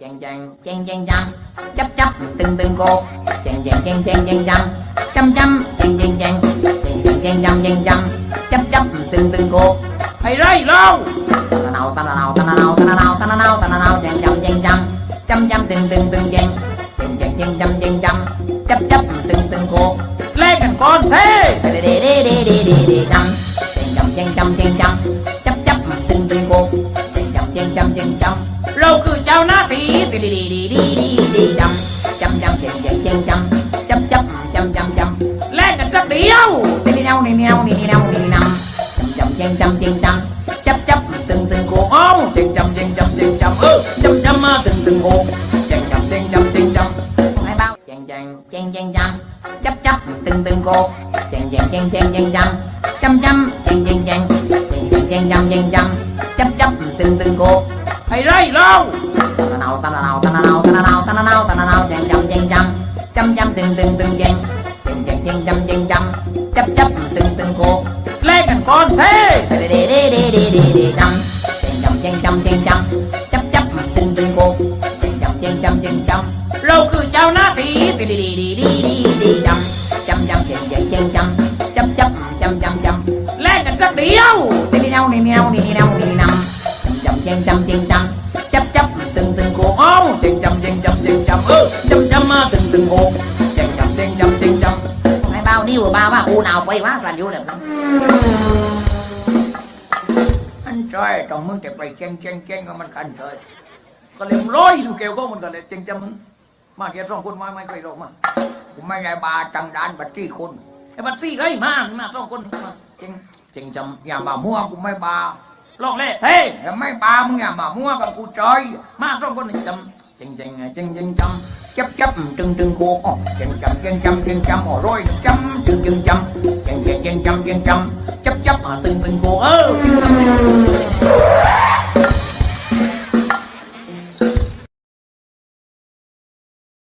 chàng chàng chàng chàng chăm chấp chấp từng từng cô chàng chàng chàng chàng chàng chăm chăm chăm chàng chàng chàng chàng chàng chàng chàng chăm chấp chấp từng từng cô thầy đây lâu ta nào ta nào ta nào ta nào ta nào ta nào chàng chăm chàng chăm chăm chăm từng từng từng chàng chàng chàng chàng chăm chàng chăm chấp chấp từng từng cô lên gần con thế đi đi đi đi đi đi đi chăm chàng chăm chàng chăm tí đi đi đi đi đi đi đi chăm chăm chăm chàng chàng chàng chăm chấp chấp chăm chăm chăm lên gần sắc điêu đi đi đâu đi đi đâu đi đi đâu đi đi nằm chăm chăm chăm chăm chăm chấp chấp từng từng cô ô chăm chăm chăm chăm ừ chăm chăm à, từng từng cô chăm chăm chăm chăm chăm chăm không phải bao chàng chàng chàng chàng chăm chấp chấp từng từng cô chàng chàng chàng chàng chàng chăm chăm chăm chàng chàng chàng chàng chàng chàng chàng chăm chấp chấp từng từng cô thầy đây lâu ta nào ta nào ta nào ta nào ta nào ta nào chàng chăm chàng chăm chăm chăm từng từng từng chàng chàng chàng chàng chăm chàng chăm chấp chấp từng từng cô lên gần con thế đi đi đi đi đi đi đi chăm chăm chăm chăm chăm chăm chấp chấp từng từng cô chăm chăm chăm chăm chăm chăm lâu cứ chào na tí đi đi đi đi đi đi đi chăm chăm chăm chăm chăm chăm chăm chấp chấp chăm chăm chăm lên gần sắc điêu đi đi đâu đi đi đâu đi đi đâu đi đi nằm เจียงจำเจียงจำจับจับตึงตึงโก้าเจียงจำเจียงจำเจียงจำเออจำจำมาตึงตึงโกเจียงจำเจียงจำเจียงจำไอ้บ่าวนี่วบ่าวว่าอูนาวไปว่าปลาอยู่เลยอันใจต้องมึงจะไปเจียงเจียงเจียงก็มันคันเลยก็เลยร้อยดูเกลก็มันก็เลยเจียงจำมาเกียรสองคนมาไม่เคยหรอกมาผมไม่ไงบาจังดานบัตรี่คนไอ้บัตรี่ไรมามาสองคนเจียงเจียงจำอย่าบาม่วงกูไม่บา ลองเล่เท่ไม่ปามึงอะมามั่วกับกูจอยมาต้องคนจำจริงจริงจริงจริงจำจับจับจึงจึงกูอ๋อจึงจำจึงจำจึงจำอ๋อร้อยจำจึงจึงจำจึงจึงจำจึงจำจับจับตึงตึงกูเออ